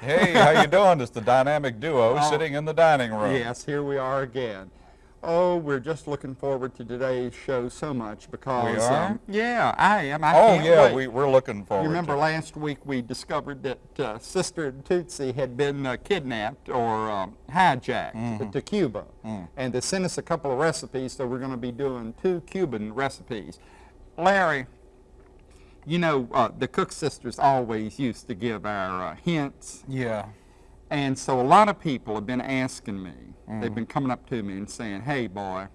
Hi ho, everybody. Hey, how you doing? It's the dynamic duo Oh. sitting in the dining room. Yes, here we are again. Oh, we're just looking forward to today's show so much because. We are? Um, yeah, I am. I Oh yeah, wait. we, we're looking forward. You remember last week we discovered that uh, Sister Tootsie had been uh, kidnapped or um, hijacked Mm-hmm. to Cuba. Mm. And they sent us a couple of recipes, so we're going to be doing two Cuban recipes. Larry, you know, uh, the Cook sisters always used to give our uh, hints. Yeah. And so a lot of people have been asking me, Mm-hmm. they've been coming up to me and saying, hey boy,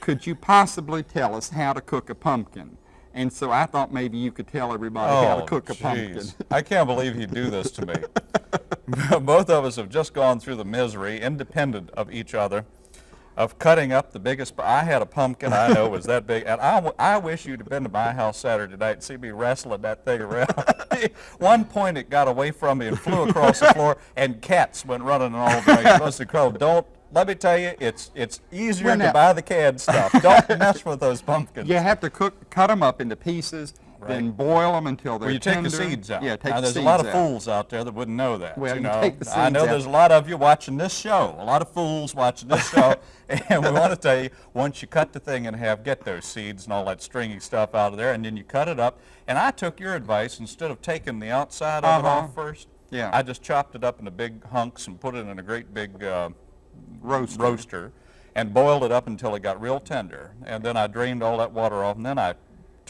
could you possibly tell us how to cook a pumpkin? And so I thought maybe you could tell everybody how to Oh, cook a pumpkin. I can't believe you do this to me. Both of us have just gone through the misery, independent of each other, of cutting up the biggest. I had a pumpkin I know was that big, and I, I wish you'd have been to my house Saturday night and see me wrestling that thing around. One point it got away from me and flew across the floor, and cats went running in all directions. It was incredible. Don't. Let me tell you, it's it's easier to buy the canned stuff. Don't mess with those pumpkins. You have to cook, cut them up into pieces, then boil them until they're Well, you take tender. the seeds out. Yeah, take now, the there's seeds a lot of out. fools out there that wouldn't know that. Well, you you know, take the I know seeds there's a lot of you watching this show. A lot of fools watching this show, and we want to tell you: once you cut the thing in half, get those seeds and all that stringy stuff out of there, and then you cut it up. And I took your advice instead of taking the outside of it Uh-huh. off first. Yeah. I just chopped it up into big hunks and put it in a great big uh, Roaster. roaster and boiled it up until it got real tender. And then I drained all that water off, and then I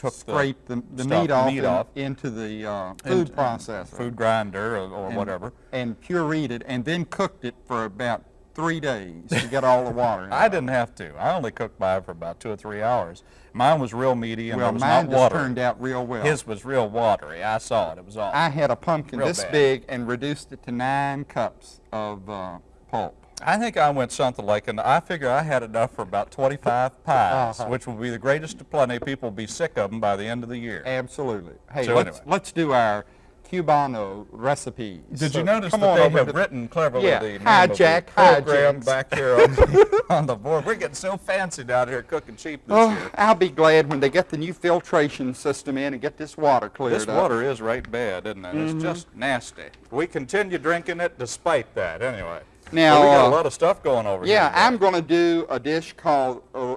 took Scrape the, the meat off, meat off into the uh, food and- processor. food grinder or, or and- whatever. And pureed it, and then cooked it for about three days to get all the water. I didn't have to. I only cooked mine for about two or three hours. Mine was real meaty and Well, it was mine not just watery. turned out real well. His was real watery. I saw it. It was all. I had a pumpkin Real this bad. big and reduced it to nine cups of uh, pulp. I think I went something like, and I figure I had enough for about 25 pies, Uh-huh. which will be the greatest of plenty. People will be sick of them by the end of the year. Absolutely. Hey, So let's, anyway. let's do our Cubano recipes. Did So you notice that they have written cleverly Yeah, the name hijack, program hijinks. back here on the, on the board? We're getting so fancy down here cooking cheap this Oh, year. I'll be glad when they get the new filtration system in and get this water cleared This up. Mm-hmm. water is right bad, isn't it? It's just nasty. We continue drinking it despite that, anyway. Now, Well, we got a lot of stuff going over here. Yeah. I'm going to do a dish called uh,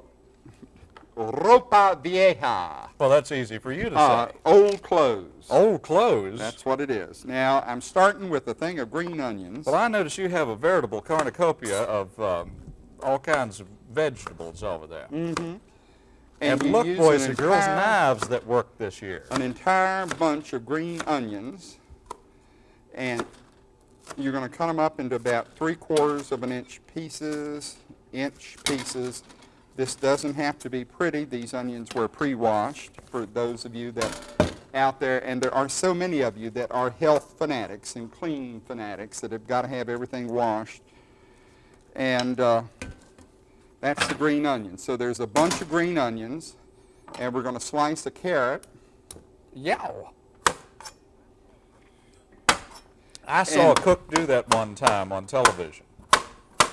ropa vieja, Well, that's easy for you to uh, say. old clothes. Old clothes. That's what it is. Now, I'm starting with a thing of green onions. well, I notice you have a veritable cornucopia of um, all kinds of vegetables over there. and And look, boys an and girls, knives that work this year. an entire bunch of green onions, and you're going to cut them up into about three quarters of an inch pieces, inch pieces. This doesn't have to be pretty. These onions were pre-washed for those of you that out there, and there are so many of you that are health fanatics and clean fanatics that have got to have everything washed. And uh, that's the green onion. So there's a bunch of green onions, and we're going to slice a carrot. Yow. I saw And- a cook do that one time on television.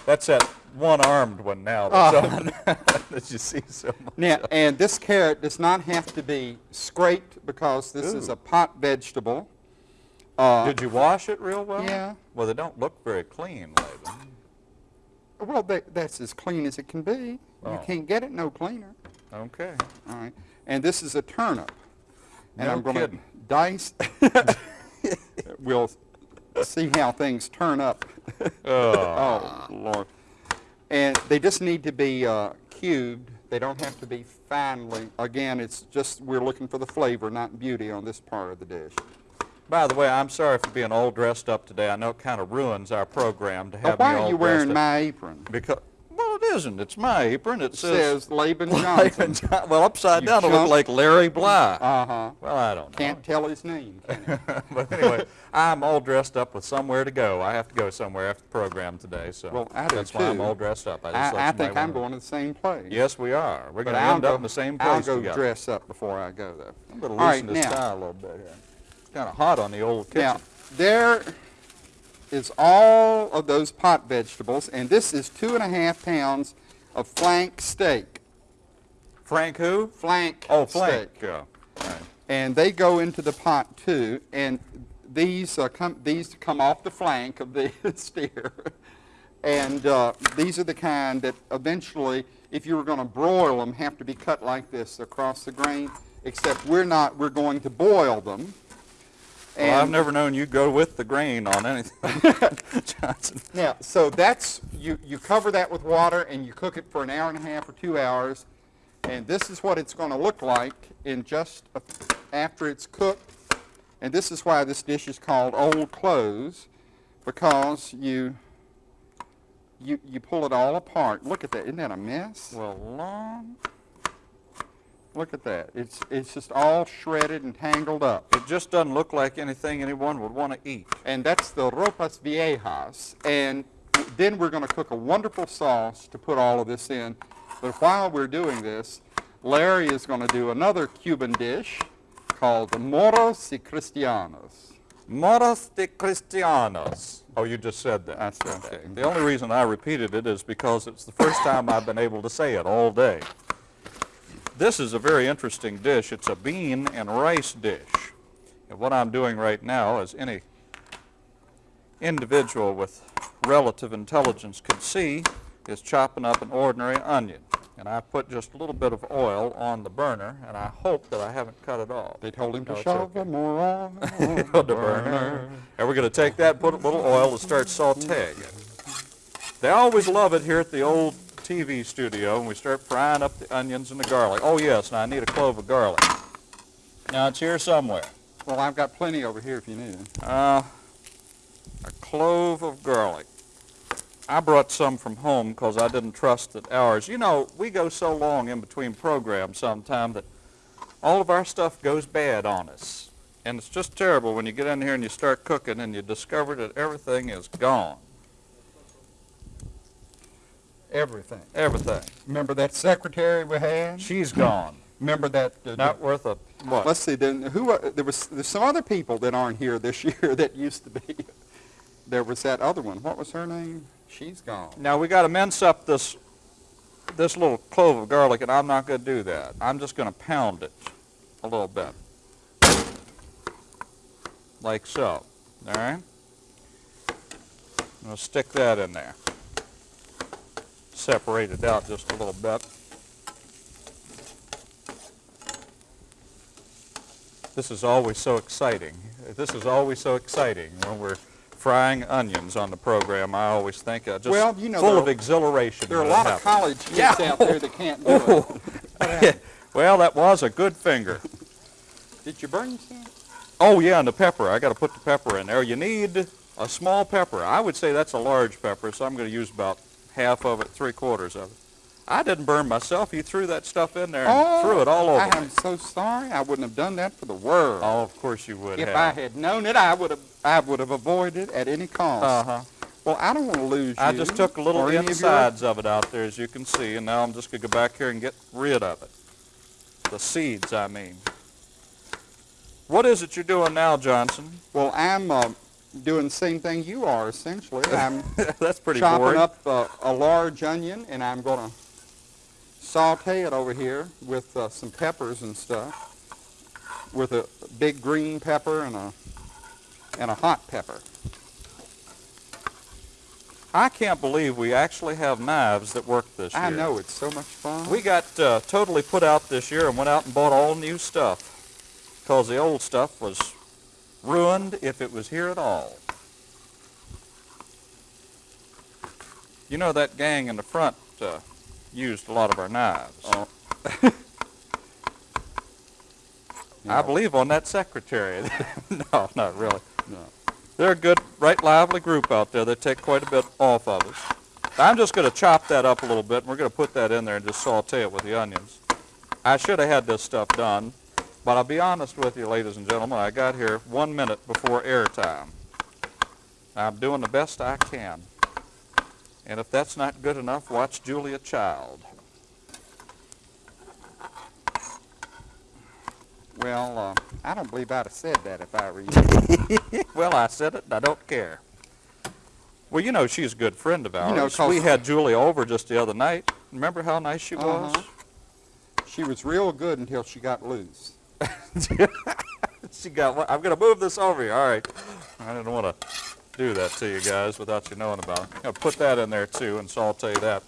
That's that one-armed one now that's on that you see so much. Now, and this carrot does not have to be scraped because this is a pot vegetable. Uh, Did you wash it real well? Yeah. Well, they don't look very clean, Laban. well, that, that's as clean as it can be. You Oh. can't get it no cleaner. Okay. All right. And this is a turnip. And No I'm going to dice. we'll see how things turn up. Oh. Oh, Lord. And they just need to be uh, cubed. They don't have to be finely. Again, it's just we're looking for the flavor, not beauty on this part of the dish. By the way, I'm sorry for being all dressed up today. I know it kind of ruins our program to have why me all are you wearing up. my apron? Because it isn't. It's my apron. It, It says Laban Laban Johnson. John- well, upside You down, it look chump. like Larry Bly. Uh-huh. well, I don't know. Can't tell his name. but anyway, I'm all dressed up with somewhere to go. I have to go somewhere after the program today, so Well, I do that's why I'm all dressed up. I, just I, I think I'm going to the same place. Yes, we are. We're going to end go, up in the same place I'll go dress up before I go, though. I'm going to loosen right, this now- tie a little bit here. It's kind of hot on the old kitchen. Now, there is all of those pot vegetables, and this is two and a half pounds of flank steak. Frank who? Flank Oh, steak. flank. Yeah. Right. And they go into the pot, too. And these uh, come these come off the flank of the steer, and uh, these are the kind that eventually, if you were going to broil them, have to be cut like this across the grain. Except we're not. We're going to boil them. Well, I've never known you go with the grain on anything, Johnson. Now, so that's, you, you cover that with water and you cook it for an hour and a half or two hours. And this is what it's going to look like in just a, after it's cooked. And this is why this dish is called old clothes, because you, you, you pull it all apart. Look at that. Isn't that a mess? Well, long. Look at that. It's, it's just all shredded and tangled up. It just doesn't look like anything anyone would want to eat. and that's the ropas viejas. And then we're going to cook a wonderful sauce to put all of this in. But while we're doing this, Larry is going to do another Cuban dish called the moros y cristianos. Moros de Cristianos. Oh, you just said that. I said that. Okay. The only reason I repeated it is because it's the first time I've been able to say it all day. This is a very interesting dish. It's a bean and rice dish. And what I'm doing right now, as any individual with relative intelligence could see, is chopping up an ordinary onion. And I put just a little bit of oil on the burner, and I hope that I haven't cut it off. They told him to No, it's shove okay. more on the burner. And we're going to take that, put a little oil, and start sauteing it. They always love it here at the old TV studio, and we start frying up the onions and the garlic. Oh, yes, and I need a clove of garlic. Now, it's here somewhere. Well, I've got plenty over here if you need it. Uh, a clove of garlic. I brought some from home because I didn't trust that ours. You know, we go so long in between programs sometime that all of our stuff goes bad on us. And it's just terrible when you get in here and you start cooking and you discover that everything is gone. Everything. Everything. Remember that secretary we had? She's gone. Remember that? uh, Not worth a what? Let's see. Then who? are- There was there's some other people that aren't here this year that used to be. There was that other one. What was her name? She's gone. Now we got to mince up this this little clove of garlic, and I'm not going to do that. I'm just going to pound it a little bit, like so. All right. I'm going to stick that in there. Separate it out just a little bit. This is always so exciting. This is always so exciting when we're frying onions on the program. I always think uh, just Well, you know, full of exhilaration. There are a lot of college kids Yeah. out there that can't do it. well, that was a good finger. Did you burn yourself? Oh yeah, and the pepper. I got to put the pepper in there. You need a small pepper. I would say that's a large pepper, so I'm going to use about half of it, three quarters of it. I didn't burn myself. You threw that stuff in there and threw it all over Oh, I am me. so sorry. I wouldn't have done that for the world. Oh, of course you would if have. I had known it, I would have. I would have avoided it at any cost. Uh-huh. Well, I don't want to lose I you I just took a little any of your- insides of it out there, as you can see, and now I'm just going to go back here and get rid of it. The seeds, I mean. What is it you're doing now, Johnson? Well, I'm uh, doing the same thing you are essentially. I'm That's pretty chopping boring. up uh, a large onion, and I'm going to saute it over here with uh, some peppers and stuff, with a big green pepper and a and a hot pepper. I can't believe we actually have knives that work this year. I know it's so much fun. We got uh, totally put out this year and went out and bought all new stuff because the old stuff was ruined if it was here at all. You know that gang in the front uh, used a lot of our knives. Oh. I believe on that secretary. no, not really. No. They're a good, right lively group out there. They take quite a bit off of us. I'm just going to chop that up a little bit, and we're going to put that in there and just saute it with the onions. I should have had this stuff done, but I'll be honest with you, ladies and gentlemen, I got here one minute before airtime. I'm doing the best I can. And if that's not good enough, watch Julia Child. Well, uh, I don't believe I'd have said that if I were you. well, I said it, and I don't care. Well, you know she's a good friend of ours. know, 'cause- we had Julia over just the other night. Remember how nice she was? Uh-huh. She was real good until she got loose. she got. one- I'm gonna move this over here. All right. I didn't want to do that to you guys without you knowing about it. I'm gonna put that in there too and saute that.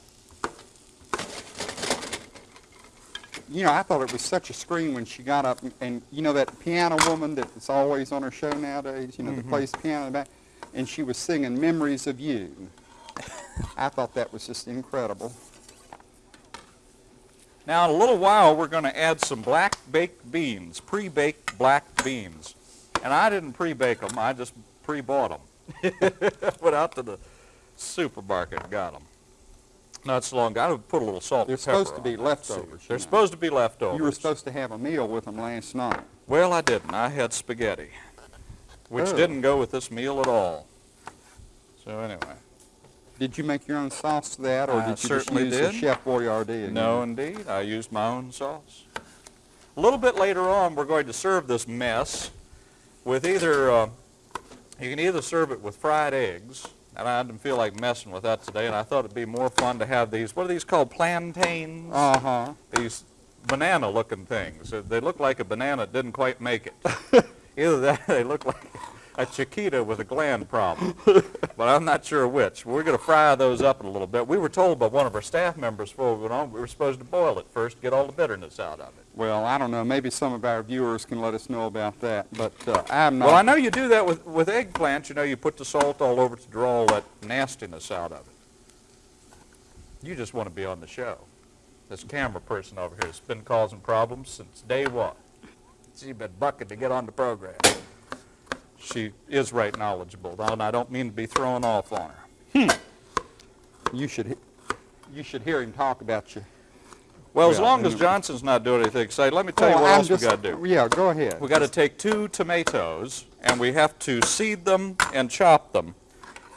You know, I thought it was such a scream when she got up and, and you know that piano woman that's always on her show nowadays, you know, that mm-hmm. plays piano in the back, and she was singing Memories of You. I thought that was just incredible. Now, in a little while, we're going to add some black baked beans, pre-baked black beans. And I didn't pre-bake them, I just pre-bought them. Went out to the supermarket and got them. Not so long ago. I would put a little salt They're supposed to be leftovers, They're know. supposed to be leftovers. You were supposed to have a meal with them last night. Well, I didn't. I had spaghetti, which Oh. didn't go with this meal at all. So anyway, Did you make your own sauce for that, or I did you certainly just use did. the Chef Boyardee? again? no indeed. I used my own sauce. A little bit later on, we're going to serve this mess with either, uh, you can either serve it with fried eggs, and I didn't feel like messing with that today, and I thought it'd be more fun to have these, what are these called, plantains? Uh-huh. these banana-looking things. They look like a banana didn't quite make it. Either that, they look like a chiquita with a gland problem. but I'm not sure which. We're going to fry those up in a little bit. We were told by one of our staff members before we went on we were supposed to boil it first, get all the bitterness out of it. Well, I don't know. Maybe some of our viewers can let us know about that, but uh, I'm not. Well, I know you do that with, with eggplants. You know, you put the salt all over to draw all that nastiness out of it. You just want to be on the show. This camera person over here has been causing problems since day one. She's been bucking to get on the program. She is right knowledgeable, though, and I don't mean to be throwing off on her. Hmm. You should, you should hear him talk about you. Well, as long as Johnson's not doing anything exciting, let me tell you Oh, what I'm else just, we got to do. Yeah, go ahead. We got to take two tomatoes and we have to seed them and chop them.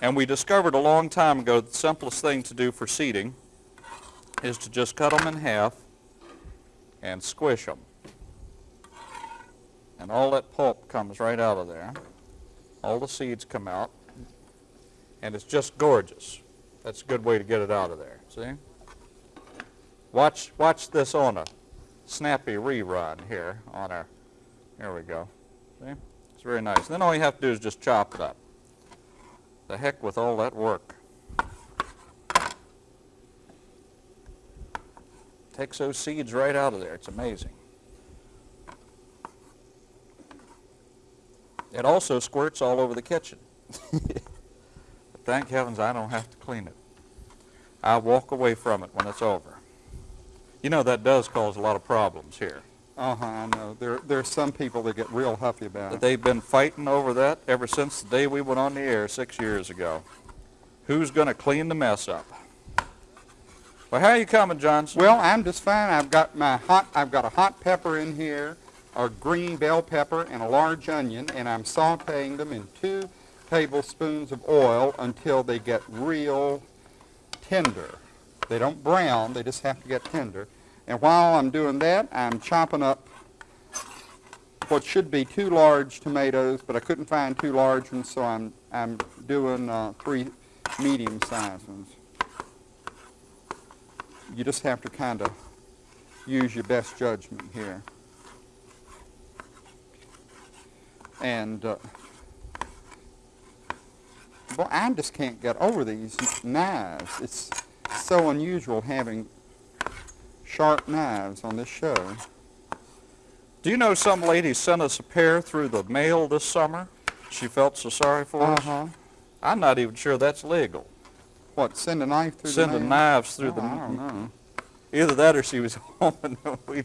And we discovered a long time ago the simplest thing to do for seeding is to just cut them in half and squish them. And all that pulp comes right out of there. All the seeds come out. And it's just gorgeous. That's a good way to get it out of there. See? Watch, watch this on a snappy rerun here on our, here we go. See? It's very nice. then all you have to do is just chop it up. The heck with all that work. Takes those seeds right out of there. It's amazing. It also squirts all over the kitchen. thank heavens I don't have to clean it. I walk away from it when it's over. You know that does cause a lot of problems here. Uh-huh, I know. There, there are some people that get real huffy about it. they've been fighting over that ever since the day we went on the air six years ago. Who's going to clean the mess up? Well, how are you coming, Johnson? Well, I'm just fine. I've got my hot, I've got a hot pepper in here, a green bell pepper, and a large onion, and I'm sauteing them in two tablespoons of oil until they get real tender. They don't brown, they just have to get tender. And while I'm doing that, I'm chopping up what should be two large tomatoes, but I couldn't find two large ones, so I'm, I'm doing uh, three medium-sized ones. You just have to kind of use your best judgment here. And, uh, well, I just can't get over these knives. It's so unusual having sharp knives on this show. Do you know some lady sent us a pair through the mail this summer? She felt so sorry for us. Uh-huh. I'm not even sure that's legal. What, send a knife through Sending the mail? knives through Oh, the I don't know. Either that or she was home and we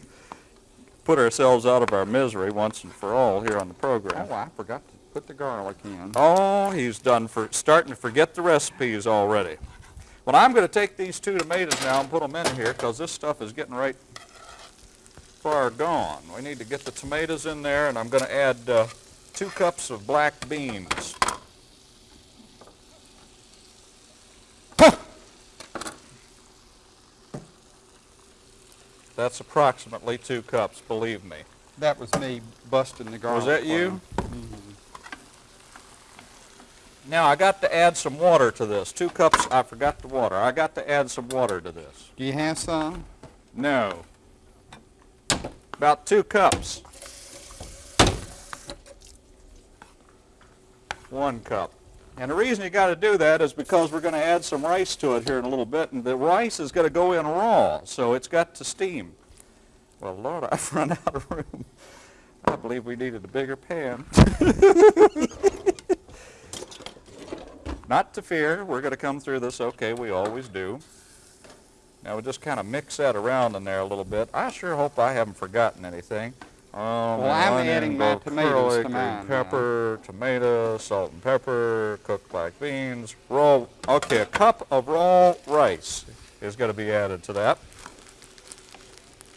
put ourselves out of our misery once and for all here on the program. Oh, I forgot to put the garlic in. Oh, he's done for starting to forget the recipes already. Well, I'm going to take these two tomatoes now and put them in here because this stuff is getting right far gone. We need to get the tomatoes in there, and I'm going to add uh, two cups of black beans. That's approximately two cups, believe me. That was me busting the garlic. Was that you? Mm -hmm. Now I got to add some water to this. Two cups, I forgot the water. I got to add some water to this. Do you have some? No. About two cups. One cup. And the reason you got to do that is because we're going to add some rice to it here in a little bit, and the rice is going to go in raw, so it's got to steam. Well, Lord, I've run out of room. I believe we needed a bigger pan. Not to fear, we're going to come through this okay, we always do. Now we just kind of mix that around in there a little bit. I sure hope I haven't forgotten anything. Um, Well, I'm adding my tomatoes to mine now. Pepper, tomato, salt and pepper, cooked black beans, raw. Okay, a cup of raw rice is going to be added to that.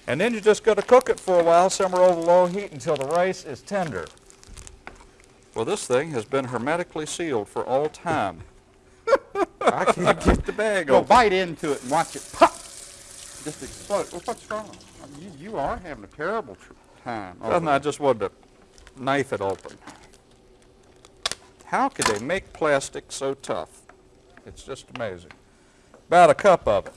And then you just got to cook it for a while, simmer over low heat until the rice is tender. Well, this thing has been hermetically sealed for all time. I can't get the bag Go open. bite into it and watch it pop. Just explode. Well, what's wrong? You, you are having a terrible tr- time. Doesn't I just wanted to knife it open. How could they make plastic so tough? It's just amazing. About a cup of it.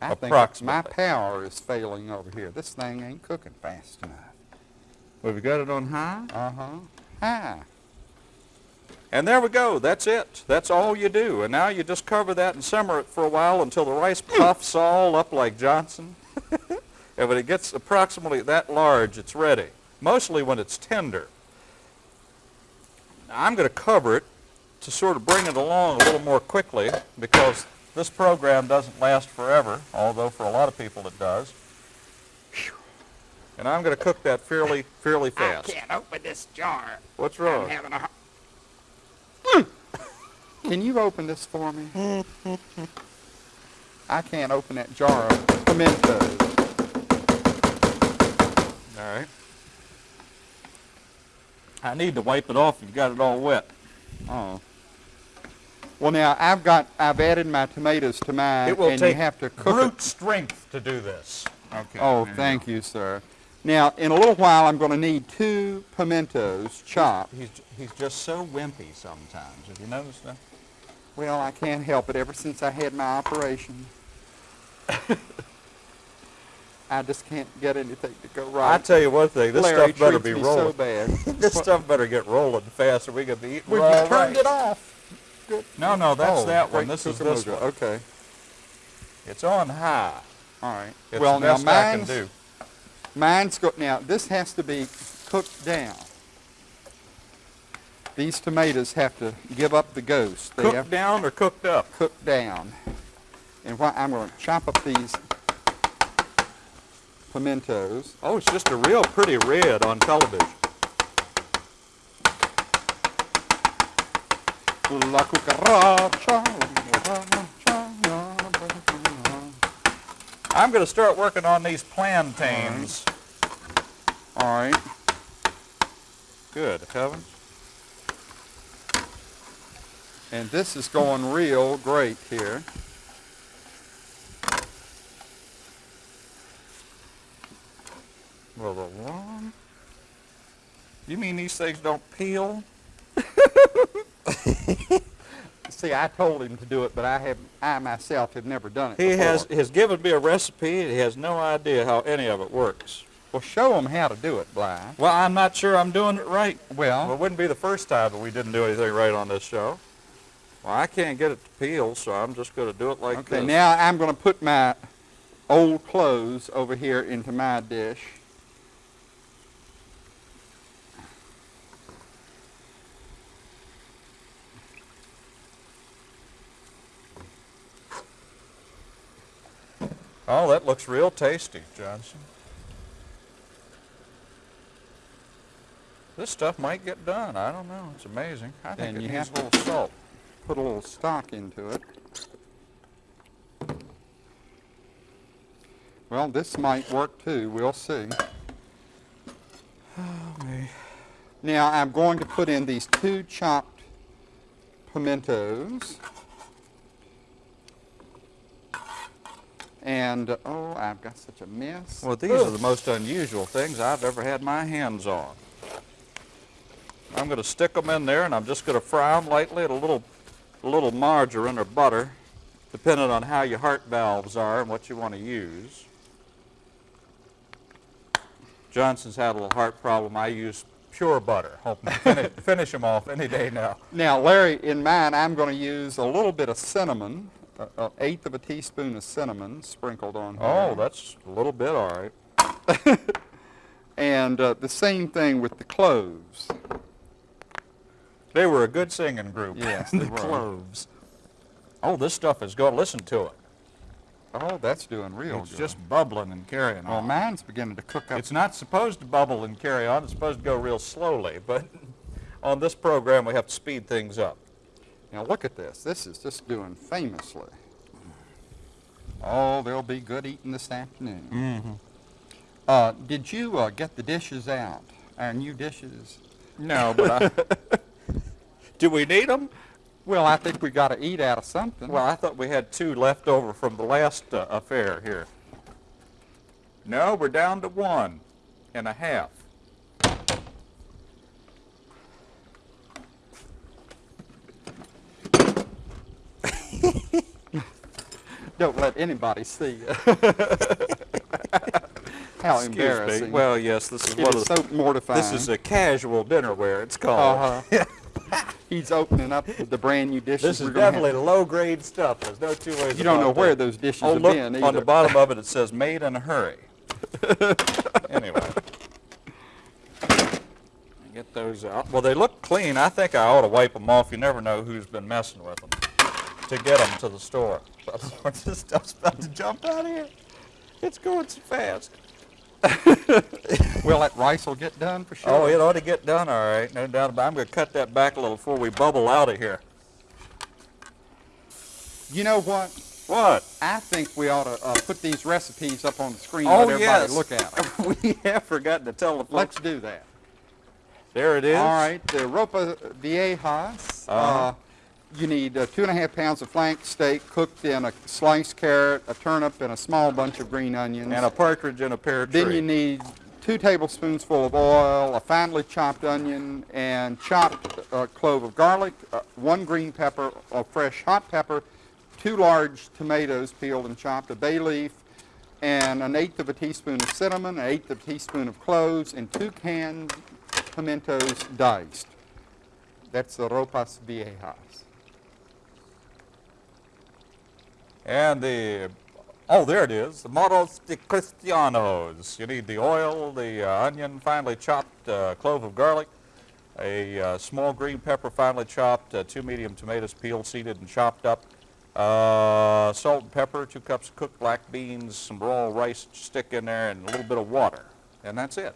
I think my power is failing over here. This thing ain't cooking fast enough. We've got it on high. Uh-huh. Hi. And there we go. That's it. That's all you do. And now you just cover that and simmer it for a while until the rice hmm. puffs all up like Johnson. and when it gets approximately that large, it's ready. Mostly when it's tender. Now, I'm going to cover it to sort of bring it along a little more quickly because this program doesn't last forever, although for a lot of people it does. And I'm going to cook that fairly, fairly fast. I can't open this jar. What's I'm wrong? Having a hard... Can you open this for me? I can't open that jar of pimentos. All right. I need to wipe it off. You've got it all wet. Oh. Well, now I've got I've added my tomatoes to mine, It will and take you have to cook brute it. strength to do this. Okay. Oh, thank you, sir. Now, in a little while, I'm going to need two pimentos chopped. He's he's just so wimpy sometimes. Have you noticed that? Well, I can't help it. Ever since I had my operation, I just can't get anything to go right. I right. tell you one thing. This Larry stuff better be rolling. so bad. this stuff better get rolling fast, or we could be eating raw you turned it off. Good. No, no, that's Oh, that one. This is this one. Okay. It's on high. All right. It's well, now best I can mine's do. Mine's go now. This has to be cooked down. These tomatoes have to give up the ghost. They have Cooked down or cooked up? cooked down. And what I'm going to chop up these pimentos. Oh, it's just a real pretty red on television. La cucaracha. I'm going to start working on these plantains. All right. Good Kevin. And this is going real great here. Well, the one. You mean these things don't peel? See, I told him to do it, but I have, I myself have never done it. He before. has has given me a recipe. He has no idea how any of it works. Well, show him how to do it, Bly. Well, I'm not sure I'm doing it right. Well, Well, it wouldn't be the first time that we didn't do anything right on this show. Well, I can't get it to peel, so I'm just going to do it like okay. this. Now I'm going to put my old clothes over here into my dish. Oh, that looks real tasty, Johnson. This stuff might get done. I don't know. It's amazing. I think And it you needs have a little salt. Put a little stock into it. Well, this might work too. We'll see. Oh, me. Now I'm going to put in these two chopped pimentos. And, oh, I've got such a mess. Well, these are the most unusual things I've ever had my hands on. I'm going to stick them in there, and I'm just going to fry them lightly at a little, a little margarine or butter, depending on how your heart valves are and what you want to use. Johnson's had a little heart problem. I use pure butter. Hoping to finish, finish them off any day now. Now, Larry, in mine, I'm going to use a little bit of cinnamon, an eighth of a teaspoon of cinnamon sprinkled on here. Oh, that's a little bit all right. And uh, the same thing with the cloves. They were a good singing group. Yes, the they were. Cloves. Oh, this stuff is good. Listen to it. Oh, that's doing real It's good. just bubbling and carrying Well, on. Well, mine's beginning to cook up. It's not supposed to bubble and carry on. It's supposed to go real slowly. But on this program, we have to speed things up. Now look at this. This is just doing famously. Oh, there'll be good eating this afternoon. Mm-hmm. Uh, did you uh, get the dishes out? Our new dishes? No, but I... Do we need them? Well, I think we got to eat out of something. Well, I thought we had two left over from the last uh, affair here. No, we're down to one and a half. Don't let anybody see you. How Excuse embarrassing. Me. Well, yes, this is it one is of so mortifying. This is a casual dinnerware, it's called. Uh-huh. He's opening up the brand new dishes. This is we're gonna have. definitely low-grade stuff. There's no two ways You don't know where those dishes Oh, have look, been on the bottom of it, it says made in a hurry. anyway. Get those out. Well, they look clean. I think I ought to wipe them off. You never know who's been messing with them to get them to the store. This stuff's about to jump out of here. It's going so fast. Well, that rice will get done for sure. Oh, it ought to get done all right. No doubt about it. I'm going to cut that back a little before we bubble out of here. You know what? What? I think we ought to uh, put these recipes up on the screen Oh, let yes. everybody look at them. we have forgotten to tell the folks. Let's do that. There it is. All right, the ropa viejas. uh Uh-huh. You need uh, two and a half pounds of flank steak cooked in a sliced carrot, a turnip, and a small bunch of green onions. And a partridge in a pear tree. then you need two tablespoons full of oil, a finely chopped onion, and chopped uh, clove of garlic, uh, one green pepper, a fresh hot pepper, two large tomatoes peeled and chopped, a bay leaf, and an eighth of a teaspoon of cinnamon, an eighth of a teaspoon of cloves, and two canned pimentos diced. That's the ropas viejas. And the, oh, there it is, the Moros de Cristianos. You need the oil, the uh, onion, finely chopped uh, clove of garlic, a uh, small green pepper, finely chopped, uh, two medium tomatoes peeled, seeded, and chopped up, uh, salt and pepper, two cups of cooked black beans, some raw rice stick in there, and a little bit of water. And that's it.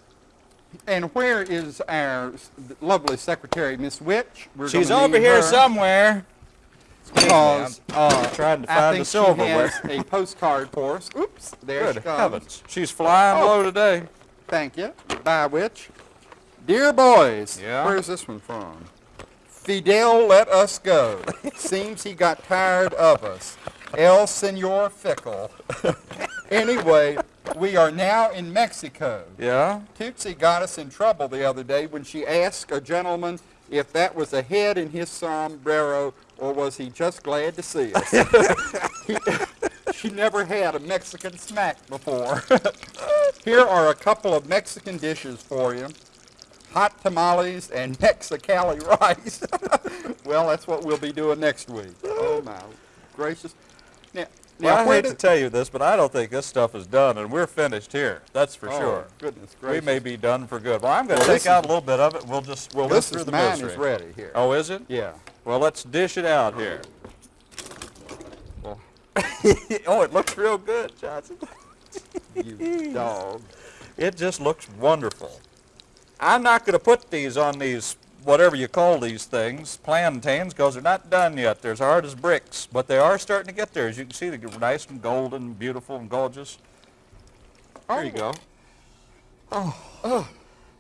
And where is our lovely secretary, Miss Witch? We're She's over here her somewhere. Because uh, trying to find the silverware. She a postcard for us. Oops, there she Good comes. heavens. She's flying Oh. low today. Thank you. By which, Dear boys, Yeah? where's this one from? Fidel let us go. Seems he got tired of us. El Senor Fickle. anyway, we are now in Mexico. Yeah? Tootsie got us in trouble the other day when she asked a gentleman if that was a head in his sombrero or was he just glad to see us. He- she never had a Mexican snack before. Here are a couple of Mexican dishes for you. Hot tamales and Mexicali rice. well, that's what we'll be doing next week. Oh my gracious. Now, now Well, I hate to tell you this, but I don't think this stuff is done, and we're finished here. That's for Oh, sure. Goodness We may be done for good. Well, I'm going to Well, take out a little bit of it. We'll just we'll this through is the mine misery. is ready here. Oh, is it? Yeah. Well, let's dish it out here. Well, oh, it looks real good, Johnson. you dog. It just looks wonderful. I'm not going to put these on these, whatever you call these things, plantains, because they're not done yet. They're as hard as bricks, but they are starting to get there. As you can see, they're nice and golden, beautiful and gorgeous. There you go. Oh, oh.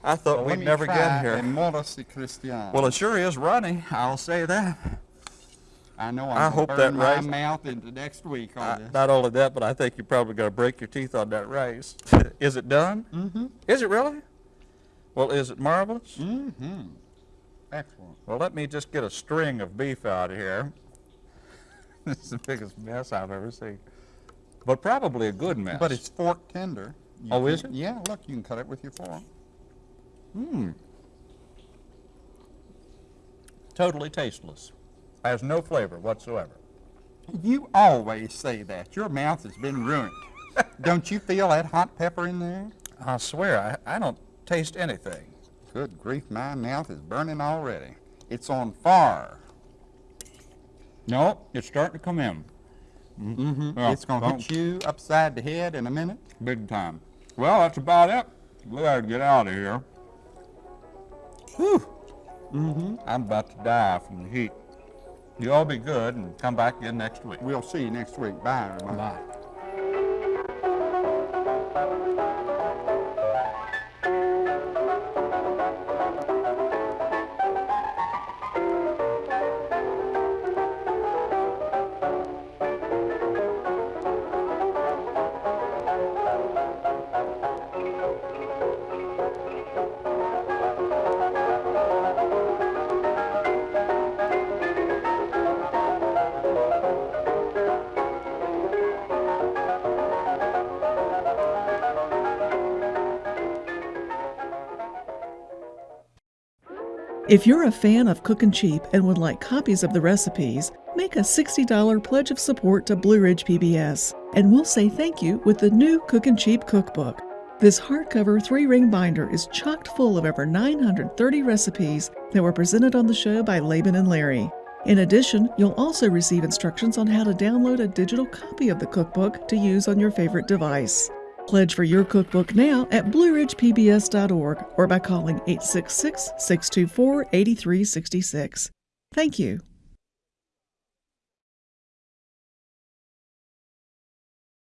I thought let we'd never get here. Well, it sure is runny. I'll say that. I know I I'm hope burn that my mouth into next week on this. not only that, but I think you're probably going to break your teeth on that rice. is it done? Mm-hmm. Is it really? Well, is it marvelous? Mm-hmm. Excellent. Well, let me just get a string of beef out of here. this is the biggest mess I've ever seen. But probably a good mess. But it's fork tender. You Oh, can- is it? Yeah, look, you can cut it with your fork. Totally tasteless. Has no flavor whatsoever. You always say that. Your mouth has been ruined. Don't you feel that hot pepper in there? I swear, I, I don't taste anything. Good grief, my mouth is burning already. It's on fire. Nope, it's starting to come in. Mm-hmm. Yeah, it's going to hit you upside the head in a minute. Big time. Well, that's about it. We gotta get out of here. Whew. Mm-hmm. I'm about to die from the heat. You all be good and come back again next week. We'll see you next week. Bye, everybody. Bye. If you're a fan of Cookin' Cheap and would like copies of the recipes, make a $60 pledge of support to Blue Ridge PBS, and we'll say thank you with the new Cookin' Cheap cookbook. This hardcover three ring binder is chocked full of over 930 recipes that were presented on the show by Laban and Larry. In addition, you'll also receive instructions on how to download a digital copy of the cookbook to use on your favorite device. Pledge for your cookbook now at blueridgepbs.org or by calling 866 624 8366. Thank you.